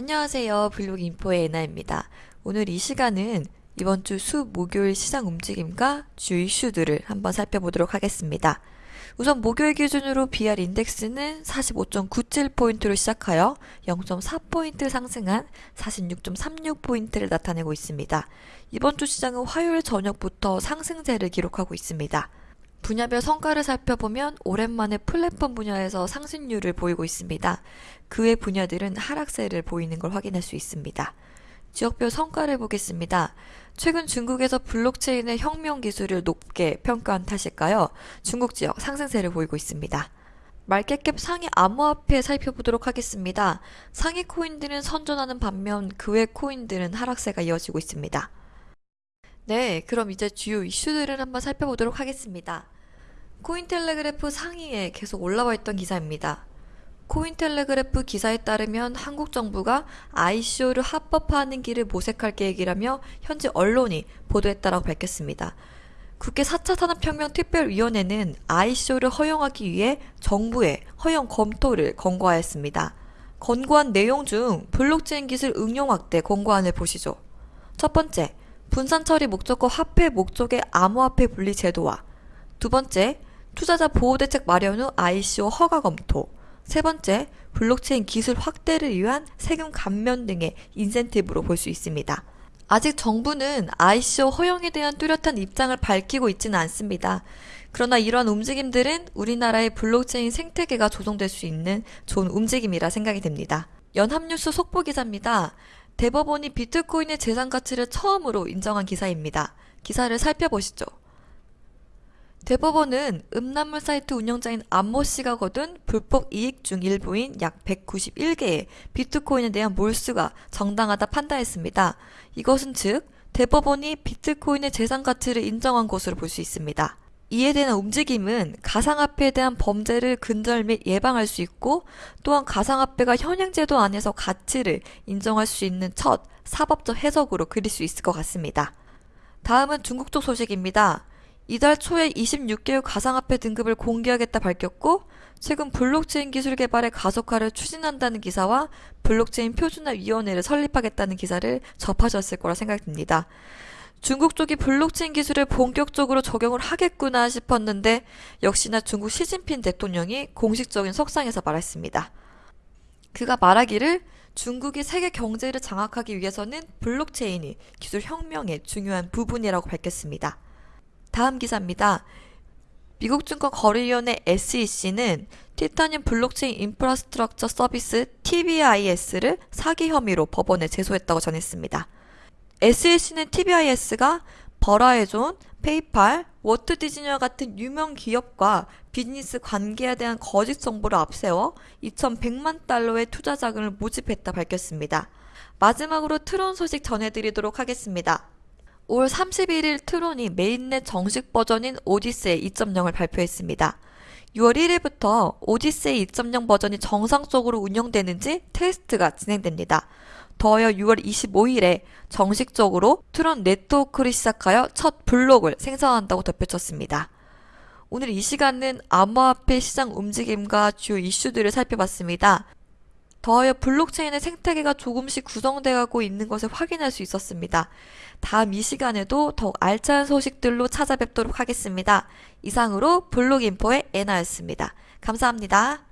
안녕하세요. 블로그 인포의 에나입니다. 오늘 이 시간은 이번 주 수, 목요일 시장 움직임과 주요 이슈들을 한번 살펴보도록 하겠습니다. 우선 목요일 기준으로 BR 인덱스는 45.97포인트로 시작하여 0.4포인트 상승한 46.36포인트를 나타내고 있습니다. 이번 주 시장은 화요일 저녁부터 상승세를 기록하고 있습니다. 분야별 성과를 살펴보면 오랜만에 플랫폼 분야에서 상승률을 보이고 있습니다. 그외 분야들은 하락세를 보이는 걸 확인할 수 있습니다. 지역별 성과를 보겠습니다. 최근 중국에서 블록체인의 혁명 기술을 높게 평가한 탓일까요? 중국 지역 상승세를 보이고 있습니다. 말켓캡 상위 암호화폐 살펴보도록 하겠습니다. 상위 코인들은 선전하는 반면 그외 코인들은 하락세가 이어지고 있습니다. 네, 그럼 이제 주요 이슈들을 한번 살펴보도록 하겠습니다. 코인텔레그래프 상위에 계속 올라와 있던 기사입니다. 코인텔레그래프 기사에 따르면 한국 정부가 ICO를 합법화하는 길을 모색할 계획이라며 현지 언론이 보도했다라고 밝혔습니다. 국회 4차 산업혁명 특별위원회는 ICO를 허용하기 위해 정부에 허용 검토를 권고하였습니다. 권고한 내용 중 블록체인 기술 응용 확대 권고안을 보시죠. 첫 번째, 분산 처리 목적과 화폐 목적의 암호화폐 분리 제도화. 두 번째, 투자자 보호대책 마련 후 ICO 허가 검토. 세 번째, 블록체인 기술 확대를 위한 세금 감면 등의 인센티브로 볼 수 있습니다. 아직 정부는 ICO 허용에 대한 뚜렷한 입장을 밝히고 있지는 않습니다. 그러나 이러한 움직임들은 우리나라의 블록체인 생태계가 조성될 수 있는 좋은 움직임이라 생각이 됩니다. 연합뉴스 속보 기사입니다. 대법원이 비트코인의 재산 가치를 처음으로 인정한 기사입니다. 기사를 살펴보시죠. 대법원은 음란물 사이트 운영자인 안모 씨가 거둔 불법 이익 중 일부인 약 191개의 비트코인에 대한 몰수가 정당하다 판단했습니다. 이것은 즉 대법원이 비트코인의 재산 가치를 인정한 것으로 볼 수 있습니다. 이에 대한 움직임은 가상화폐에 대한 범죄를 근절 및 예방할 수 있고 또한 가상화폐가 현행 제도 안에서 가치를 인정할 수 있는 첫 사법적 해석으로 그릴 수 있을 것 같습니다. 다음은 중국 쪽 소식입니다. 이달 초에 26개국 가상화폐 등급을 공개하겠다 밝혔고 최근 블록체인 기술 개발의 가속화를 추진한다는 기사와 블록체인 표준화 위원회를 설립하겠다는 기사를 접하셨을 거라 생각됩니다. 중국 쪽이 블록체인 기술을 본격적으로 적용을 하겠구나 싶었는데 역시나 중국 시진핑 대통령이 공식적인 석상에서 말했습니다. 그가 말하기를 중국이 세계 경제를 장악하기 위해서는 블록체인이 기술 혁명의 중요한 부분이라고 밝혔습니다. 다음 기사입니다. 미국 증권 거래위원회 SEC는 티타늄 블록체인 인프라스트럭처 서비스 TBIS를 사기 혐의로 법원에 제소했다고 전했습니다. SEC는 TBIS가 버라이즌, 페이팔, 월트 디즈니와 같은 유명 기업과 비즈니스 관계에 대한 거짓 정보를 앞세워 2,100만 달러의 투자 자금을 모집했다 밝혔습니다. 마지막으로 트론 소식 전해드리도록 하겠습니다. 올 31일 트론이 메인넷 정식 버전인 오디세이 2.0을 발표했습니다. 6월 1일부터 오디세이 2.0 버전이 정상적으로 운영되는지 테스트가 진행됩니다. 더하여 6월 25일에 정식적으로 트론 네트워크를 시작하여 첫 블록을 생성한다고 덧붙였습니다. 오늘 이 시간은 암호화폐 시장 움직임과 주요 이슈들을 살펴봤습니다. 더하여 블록체인의 생태계가 조금씩 구성되고 있는 것을 확인할 수 있었습니다. 다음 이 시간에도 더욱 알찬 소식들로 찾아뵙도록 하겠습니다. 이상으로 블록인포의 애나였습니다. 감사합니다.